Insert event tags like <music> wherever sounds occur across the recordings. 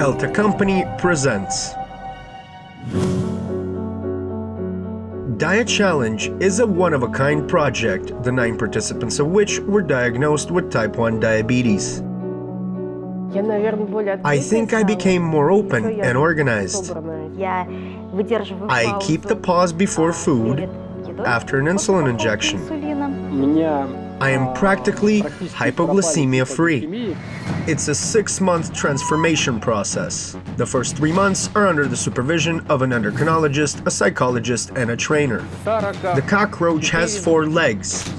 Elta Company presents DiaChallenge is a one-of-a-kind project, the nine participants of which were diagnosed with type 1 diabetes. I think I became more open and organized. I keep the pause before food, after an insulin injection. I am practically hypoglycemia free. It's a six month transformation process. The first three months are under the supervision of an endocrinologist, a psychologist, and a trainer. The cockroach has four legs.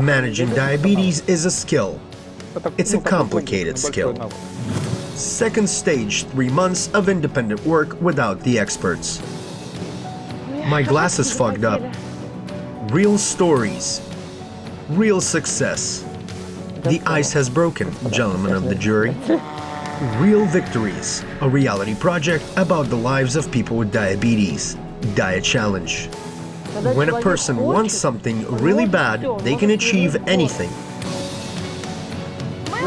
Managing diabetes is a skill. It's a complicated skill. Second stage, three months of independent work without the experts. My glasses fogged up. Real stories, real success. The ice has broken, gentlemen of the jury. Real Victories, a reality project about the lives of people with diabetes. DiaChallenge. When a person wants something really bad, they can achieve anything.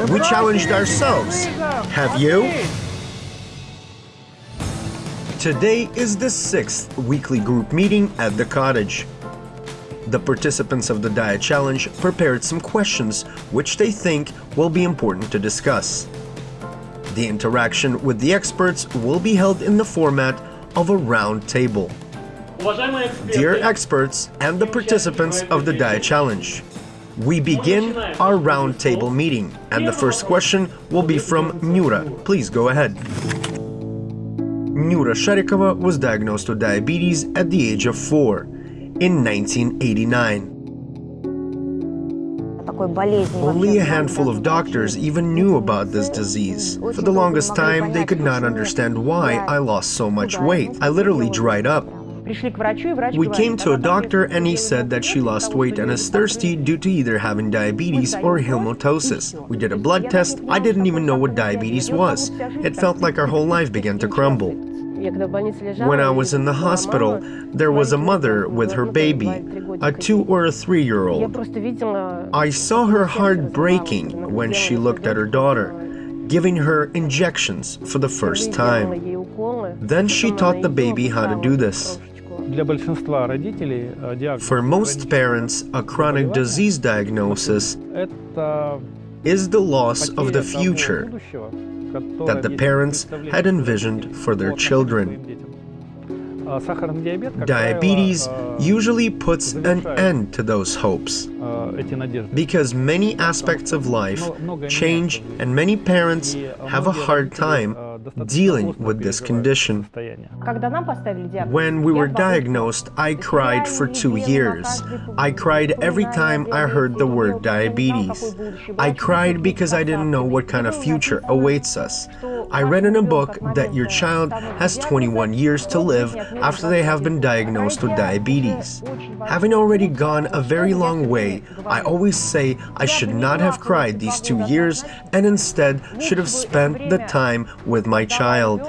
We challenged ourselves. Have you? Today is the sixth weekly group meeting at the cottage. The participants of the DiaChallenge prepared some questions which they think will be important to discuss. The interaction with the experts will be held in the format of a round table. Dear experts and the participants of the DiaChallenge, we begin our round table meeting, and the first question will be from Nura. Please go ahead. Nura Sharikova was diagnosed with diabetes at the age of four in 1989. Only a handful of doctors even knew about this disease. For the longest time, they could not understand why I lost so much weight. I literally dried up. We came to a doctor and he said that she lost weight and is thirsty due to either having diabetes or helminthosis. We did a blood test. I didn't even know what diabetes was. It felt like our whole life began to crumble. When I was in the hospital, there was a mother with her baby, a two or a three year old. I saw her heart breaking when she looked at her daughter, giving her injections for the first time. Then she taught the baby how to do this. For most parents, a chronic disease diagnosis is the loss of the future that the parents had envisioned for their children. Diabetes usually puts an end to those hopes because many aspects of life change and many parents have a hard time dealing with this condition. When we were diagnosed, I cried for two years. I cried every time I heard the word diabetes. I cried because I didn't know what kind of future awaits us. I read in a book that your child has 21 years to live after they have been diagnosed with diabetes. Having already gone a very long way, I always say I should not have cried these two years and instead should have spent the time with my child.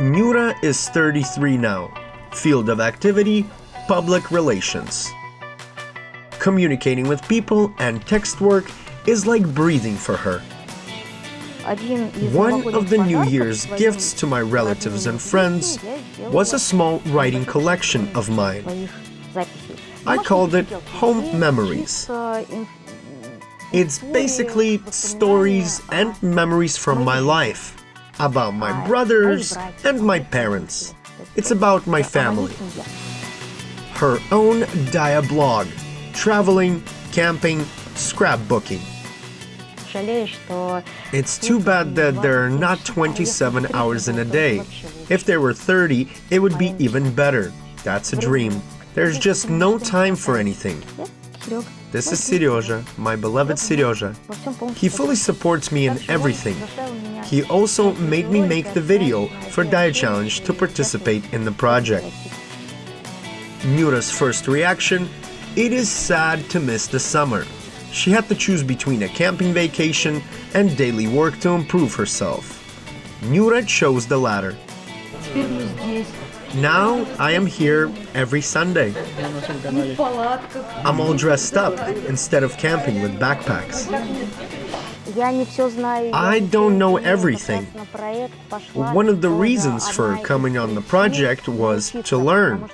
Nura is 33 now. Field of activity, public relations. Communicating with people and text work is like breathing for her. One of the New Year's gifts to my relatives and friends was a small writing collection of mine. I called it Home Memories. It's basically stories and memories from my life, about my brothers and my parents. It's about my family. Her own Dia blog, traveling, camping, scrapbooking. It's too bad that there are not 27 hours in a day. If there were 30, it would be even better. That's a dream. There's just no time for anything. This is Seryoja, my beloved Seryoja. He fully supports me in everything. He also made me make the video for DiaChallenge to participate in the project. Nura's first reaction, it is sad to miss the summer. She had to choose between a camping vacation and daily work to improve herself. Nura chose the latter. Now I am here every Sunday. I'm all dressed up instead of camping with backpacks. I don't know everything. One of the reasons for coming on the project was to learn.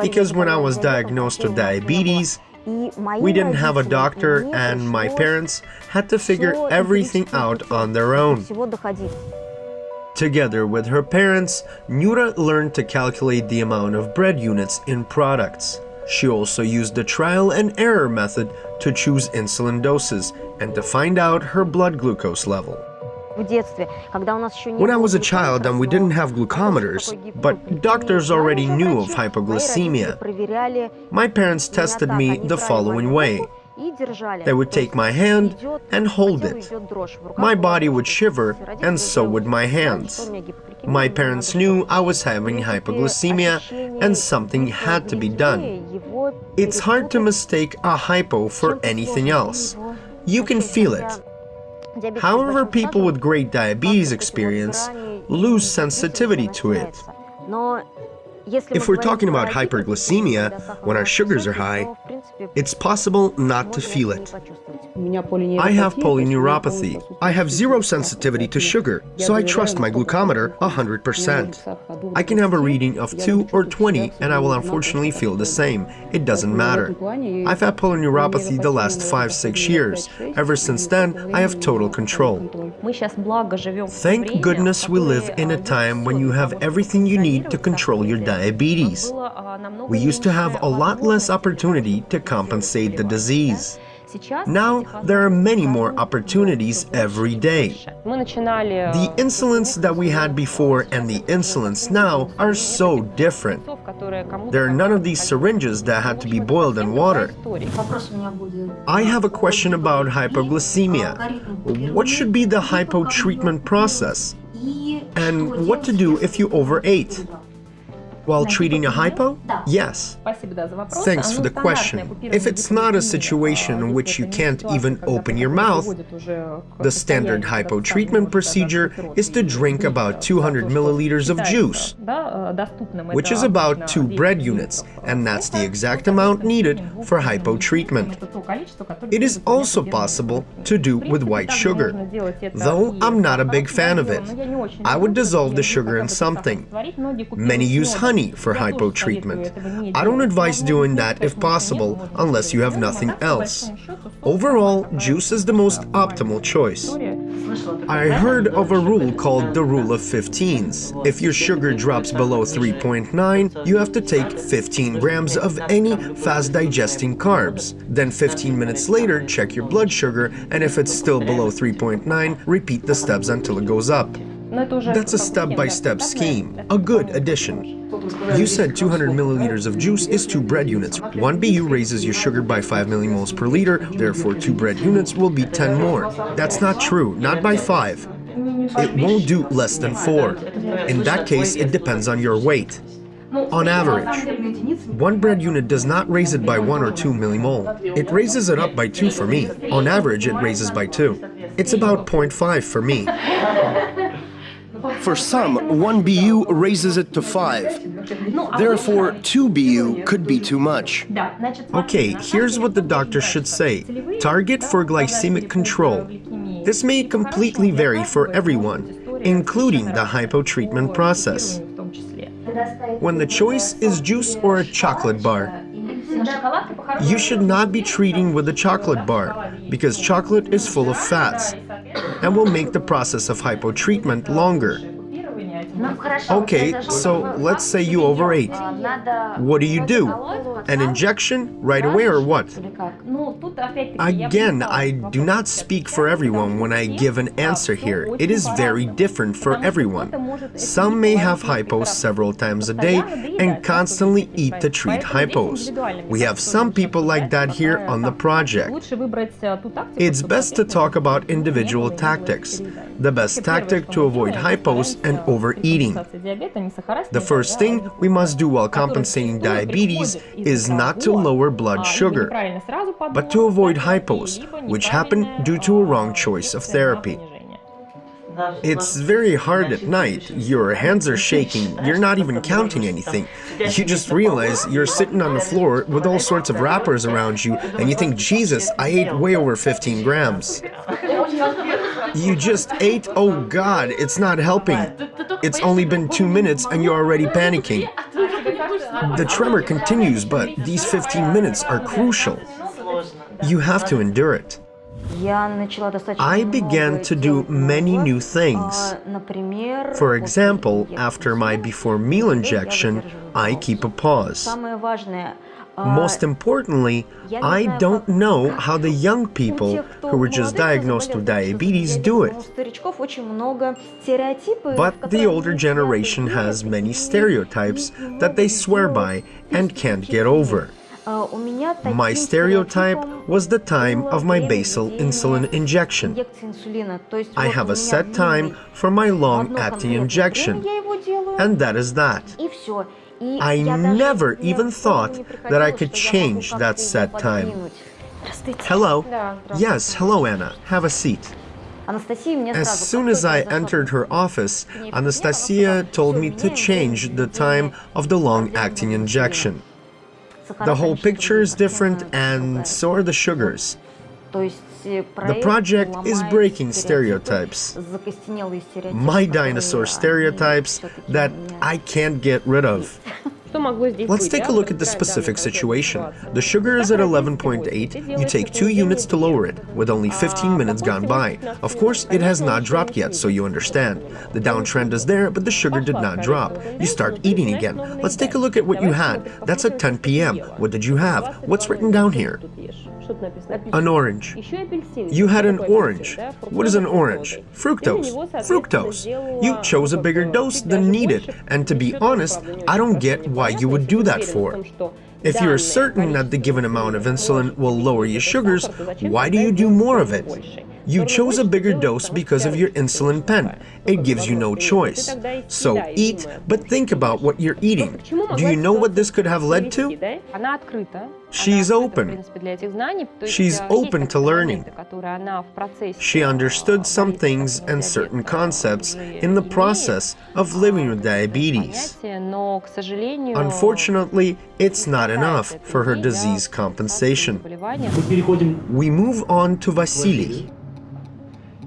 Because when I was diagnosed with diabetes, we didn't have a doctor and my parents had to figure everything out on their own. Together with her parents, Nura learned to calculate the amount of bread units in products. She also used the trial and error method to choose insulin doses and to find out her blood glucose level. When I was a child and we didn't have glucometers, but doctors already knew of hypoglycemia, my parents tested me the following way. They would take my hand and hold it. My body would shiver, and so would my hands. My parents knew I was having hypoglycemia, and something had to be done. It's hard to mistake a hypo for anything else. You can feel it. However, people with great diabetes experience lose sensitivity to it. If we're talking about hyperglycemia, when our sugars are high, it's possible not to feel it. I have polyneuropathy. I have zero sensitivity to sugar, so I trust my glucometer 100%. I can have a reading of 2 or 20 and I will unfortunately feel the same. It doesn't matter. I've had polyneuropathy the last 5-6 years. Ever since then, I have total control. Thank goodness we live in a time when you have everything you need to control your diabetes. We used to have a lot less opportunity to compensate the disease. Now, there are many more opportunities every day. The insulins that we had before and the insulins now are so different. There are none of these syringes that had to be boiled in water. I have a question about hypoglycemia. What should be the hypo treatment process? And what to do if you overate? While treating a hypo? Yes. Thanks for the question. If it's not a situation in which you can't even open your mouth, the standard hypo treatment procedure is to drink about 200 milliliters of juice, which is about two bread units, and that's the exact amount needed for hypo treatment. It is also possible to do with white sugar, though I'm not a big fan of it. I would dissolve the sugar in something. Many use honey honey for hypo treatment. I don't advise doing that if possible, unless you have nothing else. Overall, juice is the most optimal choice. I heard of a rule called the rule of 15s. If your sugar drops below 3.9, you have to take 15 grams of any fast-digesting carbs. Then 15 minutes later, check your blood sugar, and if it's still below 3.9, repeat the steps until it goes up. That's a step-by-step -step scheme, a good addition. You said 200 milliliters of juice is 2 bread units. 1 BU raises your sugar by 5 millimoles per liter, therefore 2 bread units will be 10 more. That's not true, not by 5. It won't do less than 4. In that case, it depends on your weight. On average, one bread unit does not raise it by 1 or 2 millimole. It raises it up by 2 for me. On average, it raises by 2. It's about 0.5 for me. For some, 1 BU raises it to 5. Therefore, 2 BU could be too much. Okay, here's what the doctor should say. Target for glycemic control. This may completely vary for everyone, including the hypo treatment process. When the choice is juice or a chocolate bar, you should not be treating with a chocolate bar, because chocolate is full of fats and will make the process of hypotreatment longer. Okay, so let's say you overate. What do you do? An injection right away or what? Again, I do not speak for everyone when I give an answer here. It is very different for everyone. Some may have hypos several times a day and constantly eat to treat hypos. We have some people like that here on the project. It's best to talk about individual tactics. The best tactic to avoid hypos and overeating. The first thing we must do while compensating diabetes is not to lower blood sugar, but to avoid hypos, which happen due to a wrong choice of therapy. It's very hard at night. Your hands are shaking. You're not even counting anything. You just realize you're sitting on the floor with all sorts of wrappers around you, and you think, Jesus, I ate way over 15 grams. You just ate? Oh God, it's not helping. It's only been two minutes and you're already panicking. The tremor continues, but these 15 minutes are crucial. You have to endure it. I began to do many new things. For example, after my before meal injection, I keep a pause. Most importantly, I don't know <laughs> how the young people who were just diagnosed with diabetes do it. But the older generation has many stereotypes that they swear by and can't get over. My stereotype was the time of my basal insulin injection. I have a set time for my long-acting injection, and that is that. I never even thought that I could change that set time. Hello. Yes, hello, Anna. Have a seat. As soon as I entered her office, Anastasia told me to change the time of the long-acting injection. The whole picture is different and so are the sugars. The project is breaking stereotypes. My dinosaur stereotypes that I can't get rid of. Let's take a look at the specific situation. The sugar is at 11.8, you take 2 units to lower it, with only 15 minutes gone by. Of course, it has not dropped yet, so you understand. The downtrend is there, but the sugar did not drop. You start eating again. Let's take a look at what you had. That's at 10 p.m. What did you have? What's written down here? An orange. You had an orange. What is an orange? Fructose. Fructose. You chose a bigger dose than needed, and to be honest, I don't get why you would do that for. If you're certain that the given amount of insulin will lower your sugars, why do you do more of it? You chose a bigger dose because of your insulin pen. It gives you no choice. So eat, but think about what you're eating. Do you know what this could have led to? She's open. She's open to learning. She understood some things and certain concepts in the process of living with diabetes. Unfortunately, it's not enough for her disease compensation. We move on to Vasily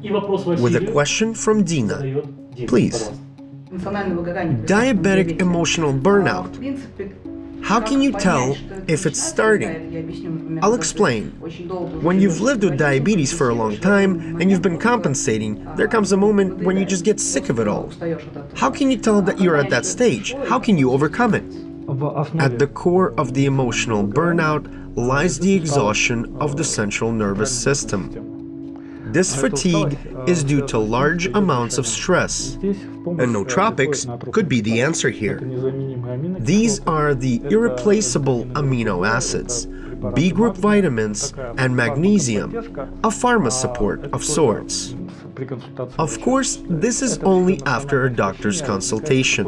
with a question from Dina. Please. Diabetic emotional burnout. How can you tell if it's starting? I'll explain. When you've lived with diabetes for a long time and you've been compensating, there comes a moment when you just get sick of it all. How can you tell that you're at that stage? How can you overcome it? At the core of the emotional burnout lies the exhaustion of the central nervous system. This fatigue is due to large amounts of stress, and nootropics could be the answer here. These are the irreplaceable amino acids, B group vitamins, and magnesium, a pharma support of sorts. Of course, this is only after a doctor's consultation.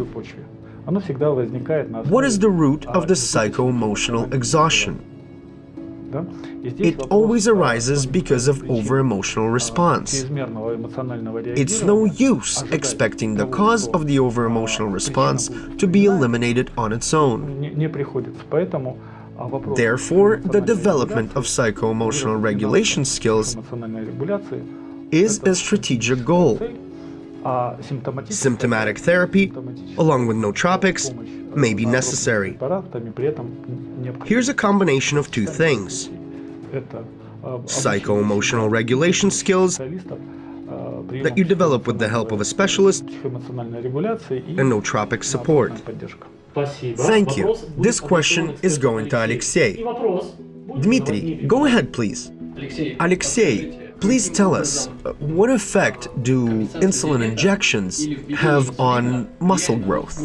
What is the root of the psycho-emotional exhaustion? It always arises because of over-emotional response. It's no use expecting the cause of the over-emotional response to be eliminated on its own. Therefore, the development of psycho-emotional regulation skills is a strategic goal. Symptomatic therapy, along with nootropics, may be necessary. Here's a combination of two things. Psycho-emotional regulation skills that you develop with the help of a specialist and nootropic support. Thank you. This question is going to Alexei. Dmitry, go ahead, please. Alexei, Please tell us, uh, what effect do insulin injections have on muscle growth?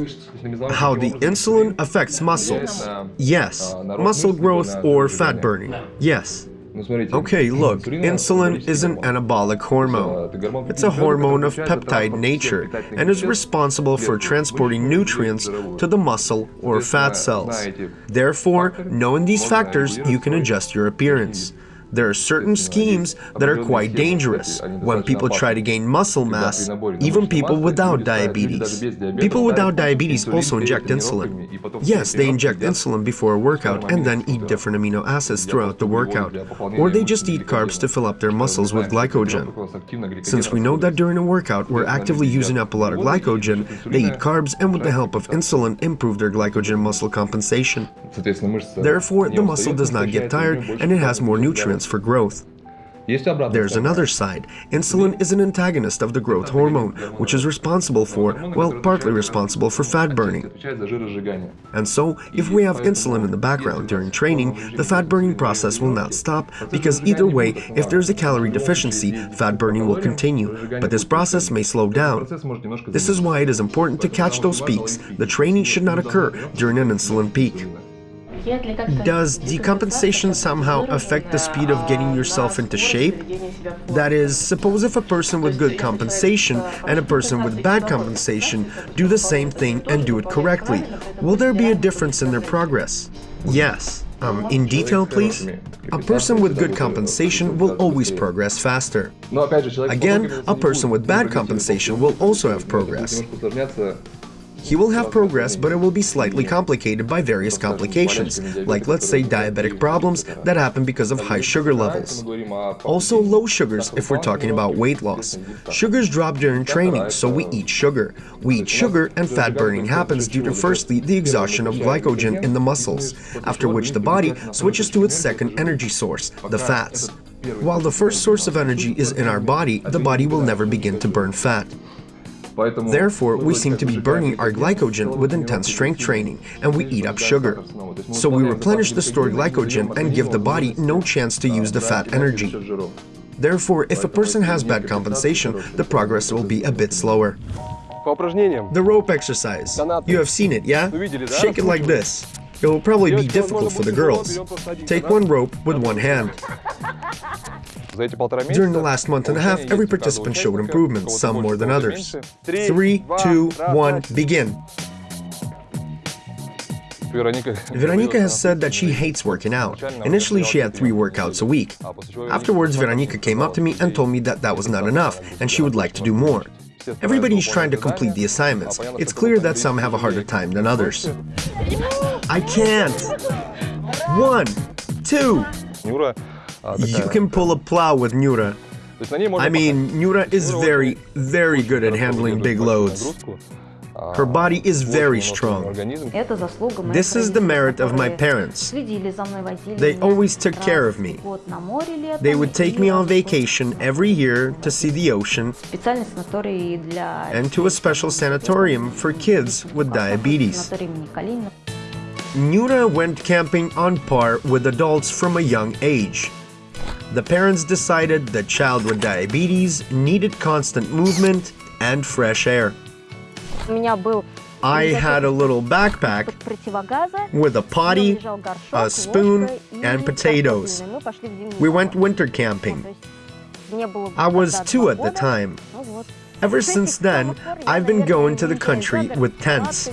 How the insulin affects muscles? Yes. Muscle growth or fat burning? Yes. Okay, look, insulin is an anabolic hormone. It's a hormone of peptide nature and is responsible for transporting nutrients to the muscle or fat cells. Therefore, knowing these factors, you can adjust your appearance. There are certain schemes that are quite dangerous when people try to gain muscle mass, even people without diabetes. People without diabetes also inject insulin. Yes, they inject insulin before a workout and then eat different amino acids throughout the workout, or they just eat carbs to fill up their muscles with glycogen. Since we know that during a workout we're actively using up a lot of glycogen, they eat carbs and with the help of insulin improve their glycogen muscle compensation. Therefore, the muscle does not get tired and it has more nutrients for growth. There's another side. Insulin is an antagonist of the growth hormone, which is responsible for, well, partly responsible for fat burning. And so, if we have insulin in the background during training, the fat burning process will not stop, because either way, if there's a calorie deficiency, fat burning will continue, but this process may slow down. This is why it is important to catch those peaks. The training should not occur during an insulin peak. Does decompensation somehow affect the speed of getting yourself into shape? That is, suppose if a person with good compensation and a person with bad compensation do the same thing and do it correctly, will there be a difference in their progress? Yes. Um, in detail, please? A person with good compensation will always progress faster. Again, a person with bad compensation will also have progress. He will have progress, but it will be slightly complicated by various complications, like let's say diabetic problems that happen because of high sugar levels. Also low sugars if we're talking about weight loss. Sugars drop during training, so we eat sugar. We eat sugar and fat burning happens due to firstly the exhaustion of glycogen in the muscles, after which the body switches to its second energy source, the fats. While the first source of energy is in our body, the body will never begin to burn fat. Therefore, we seem to be burning our glycogen with intense strength training, and we eat up sugar. So we replenish the stored glycogen and give the body no chance to use the fat energy. Therefore, if a person has bad compensation, the progress will be a bit slower. The rope exercise. You have seen it, yeah? Shake it like this. It will probably be difficult for the girls. Take one rope with one hand. During the last month and a half, every participant showed improvements, some more than others. Three, two, one, begin. Veronika has said that she hates working out. Initially, she had three workouts a week. Afterwards, Veronika came up to me and told me that that was not enough, and she would like to do more. Everybody is trying to complete the assignments. It's clear that some have a harder time than others. I can't! One, two, you can pull a plow with Nura. I mean, Nura is very, very good at handling big loads. Her body is very strong. This is the merit of my parents. They always took care of me. They would take me on vacation every year to see the ocean and to a special sanatorium for kids with diabetes. Nura went camping on par with adults from a young age. The parents decided the child with diabetes needed constant movement and fresh air. I had a little backpack with a potty, a spoon, and potatoes. We went winter camping. I was two at the time. Ever since then, I've been going to the country with tents.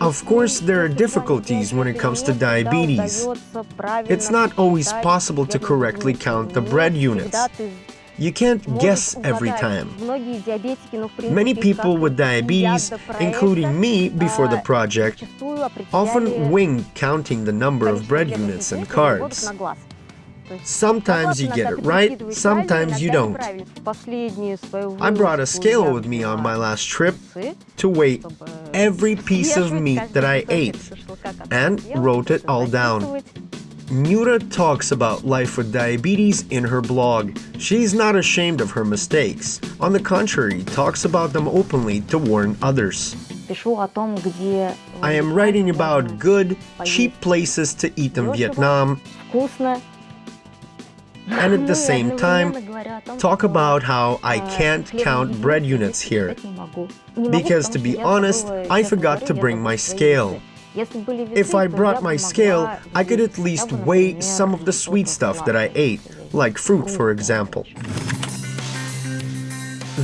Of course, there are difficulties when it comes to diabetes. It's not always possible to correctly count the bread units. You can't guess every time. Many people with diabetes, including me before the project, often wing counting the number of bread units and carbs. Sometimes you get it right, sometimes you don't. I brought a scale with me on my last trip to weigh every piece of meat that I ate and wrote it all down. Nura talks about life with diabetes in her blog. She's not ashamed of her mistakes. On the contrary, talks about them openly to warn others. I am writing about good, cheap places to eat in Vietnam and at the same time talk about how I can't count bread units here. Because to be honest, I forgot to bring my scale. If I brought my scale, I could at least weigh some of the sweet stuff that I ate, like fruit for example.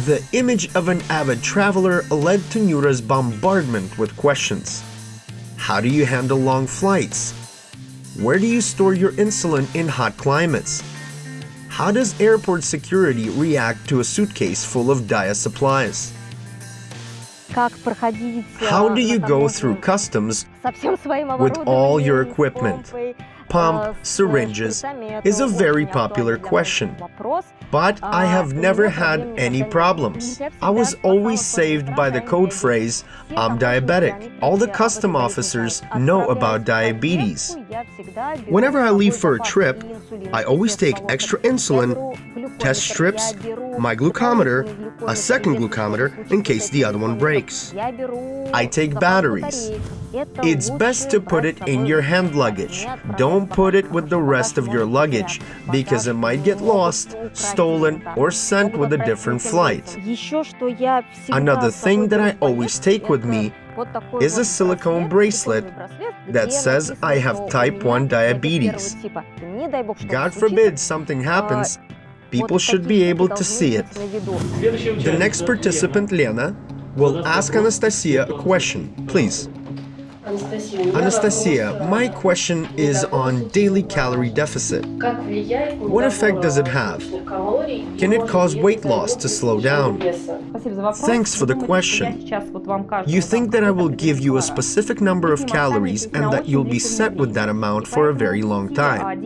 The image of an avid traveler led to Nura's bombardment with questions. How do you handle long flights? Where do you store your insulin in hot climates? How does airport security react to a suitcase full of dia supplies? How do you go through customs with all your equipment? pump, syringes is a very popular question. But I have never had any problems. I was always saved by the code phrase, I'm diabetic. All the custom officers know about diabetes. Whenever I leave for a trip, I always take extra insulin, test strips, my glucometer, a second glucometer in case the other one breaks. I take batteries. It's best to put it in your hand luggage. Don't put it with the rest of your luggage because it might get lost, stolen, or sent with a different flight. Another thing that I always take with me is a silicone bracelet that says I have type 1 diabetes. God forbid something happens, people should be able to see it. The next participant, Lena, will ask Anastasia a question. Please. Anastasia, my question is on daily calorie deficit. What effect does it have? Can it cause weight loss to slow down? Thanks for the question. You think that I will give you a specific number of calories and that you'll be set with that amount for a very long time.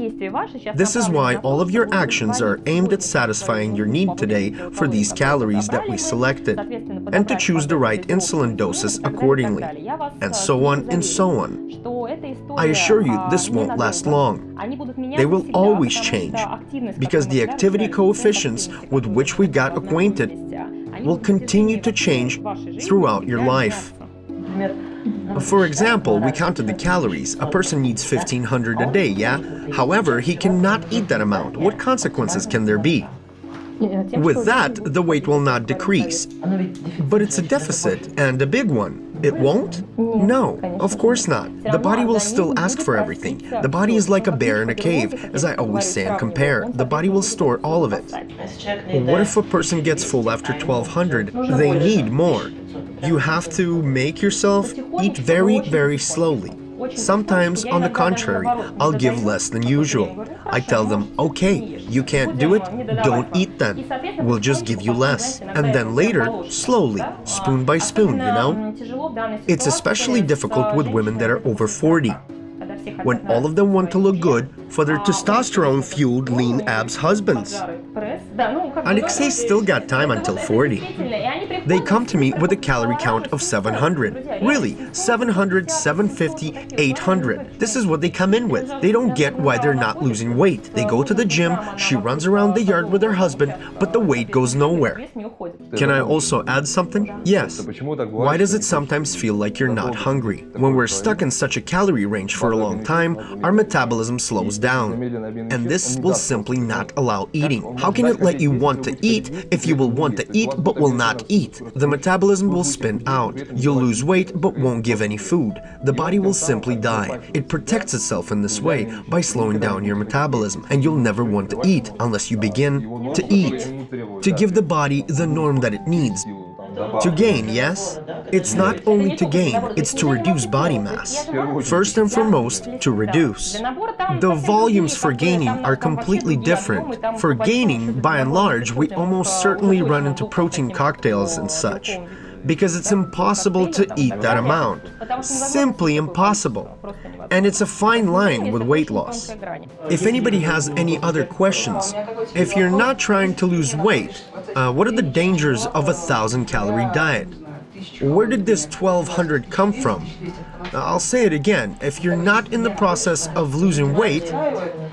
This is why all of your actions are aimed at satisfying your need today for these calories that we selected, and to choose the right insulin doses accordingly, and so on and so on. I assure you, this won't last long. They will always change, because the activity coefficients with which we got acquainted will continue to change throughout your life. For example, we counted the calories. A person needs 1500 a day, yeah? However, he cannot eat that amount. What consequences can there be? With that, the weight will not decrease. But it's a deficit, and a big one. It won't? No, of course not. The body will still ask for everything. The body is like a bear in a cave, as I always say and compare. The body will store all of it. What if a person gets full after 1200? They need more. You have to make yourself eat very, very slowly. Sometimes, on the contrary, I'll give less than usual. I tell them, okay, you can't do it, don't eat then. We'll just give you less. And then later, slowly, spoon by spoon, you know? It's especially difficult with women that are over 40 when all of them want to look good for their testosterone-fueled lean abs husbands. Alexei still got time until 40. They come to me with a calorie count of 700. Really, 700, 750, 800. This is what they come in with. They don't get why they're not losing weight. They go to the gym, she runs around the yard with her husband, but the weight goes nowhere. Can I also add something? Yes. Why does it sometimes feel like you're not hungry? When we're stuck in such a calorie range for a long time, our metabolism slows down. And this will simply not allow eating. How can it let you want to eat if you will want to eat but will not eat? The metabolism will spin out. You'll lose weight but won't give any food. The body will simply die. It protects itself in this way by slowing down your metabolism, and you'll never want to eat unless you begin to eat. To give the body the norm that it needs. To gain, yes? It's not only to gain, it's to reduce body mass. First and foremost, to reduce. The volumes for gaining are completely different. For gaining, by and large, we almost certainly run into protein cocktails and such because it's impossible to eat that amount. Simply impossible. And it's a fine line with weight loss. If anybody has any other questions, if you're not trying to lose weight, uh, what are the dangers of a thousand calorie diet? Where did this 1200 come from? I'll say it again, if you're not in the process of losing weight,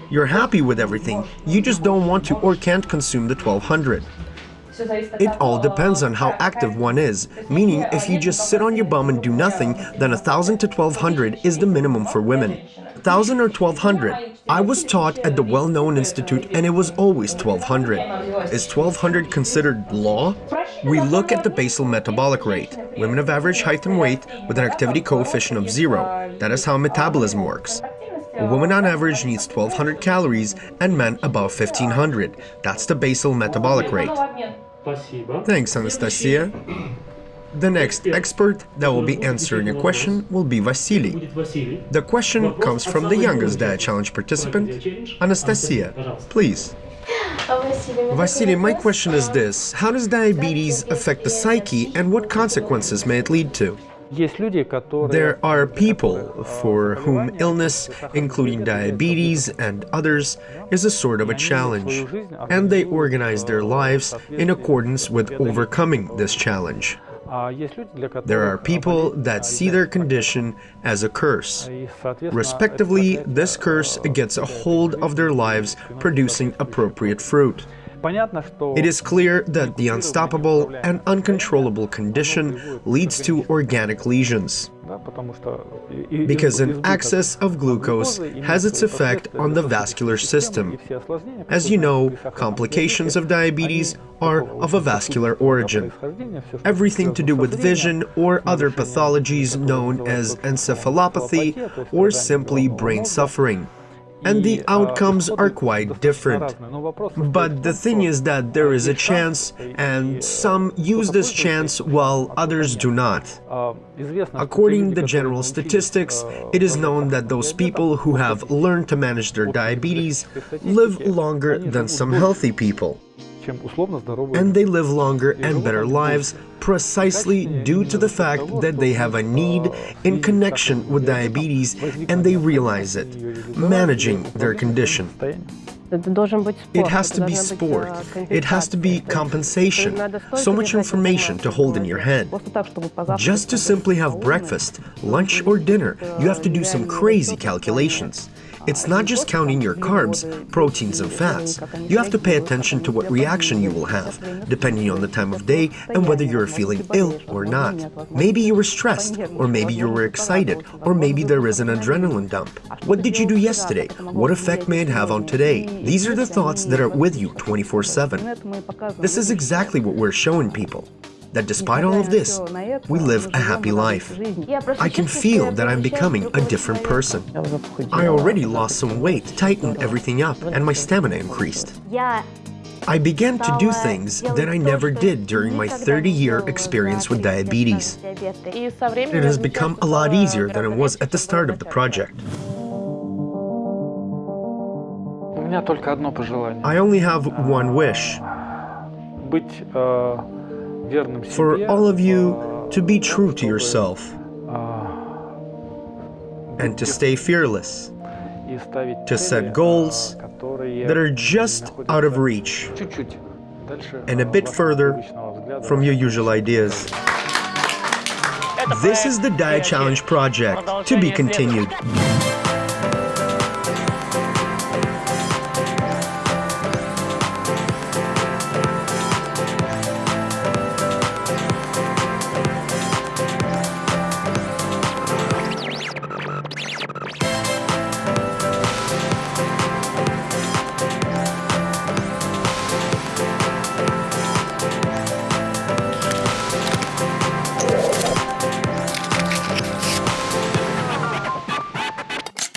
you're happy with everything, you just don't want to or can't consume the 1200. It all depends on how active one is, meaning if you just sit on your bum and do nothing, then 1000 to 1200 is the minimum for women. 1000 or 1200? I was taught at the well-known institute and it was always 1200. Is 1200 considered law? We look at the basal metabolic rate, women of average height and weight with an activity coefficient of zero. That is how metabolism works. A woman on average needs 1200 calories and men above 1500. That's the basal metabolic rate. Thanks, Anastasia. The next expert that will be answering a question will be Vasily. The question comes from the youngest DiaChallenge participant, Anastasia. Please. Vasily, my question is this. How does diabetes affect the psyche and what consequences may it lead to? There are people for whom illness, including diabetes and others, is a sort of a challenge, and they organize their lives in accordance with overcoming this challenge. There are people that see their condition as a curse. Respectively, this curse gets a hold of their lives, producing appropriate fruit. It is clear that the unstoppable and uncontrollable condition leads to organic lesions. Because an excess of glucose has its effect on the vascular system. As you know, complications of diabetes are of a vascular origin. Everything to do with vision or other pathologies known as encephalopathy or simply brain suffering and the outcomes are quite different. But the thing is that there is a chance, and some use this chance while others do not. According to general statistics, it is known that those people who have learned to manage their diabetes live longer than some healthy people. And they live longer and better lives precisely due to the fact that they have a need in connection with diabetes and they realize it, managing their condition. It has to be sport. It has to be compensation. So much information to hold in your head. Just to simply have breakfast, lunch or dinner, you have to do some crazy calculations. It's not just counting your carbs, proteins and fats. You have to pay attention to what reaction you will have, depending on the time of day and whether you're feeling ill or not. Maybe you were stressed, or maybe you were excited, or maybe there is an adrenaline dump. What did you do yesterday? What effect may it have on today? These are the thoughts that are with you 24-7. This is exactly what we're showing people that despite all of this, we live a happy life. I can feel that I'm becoming a different person. I already lost some weight, tightened everything up, and my stamina increased. I began to do things that I never did during my 30-year experience with diabetes. It has become a lot easier than it was at the start of the project. I only have one wish for all of you to be true to yourself and to stay fearless, to set goals that are just out of reach and a bit further from your usual ideas. This is the DiaChallenge project, to be continued.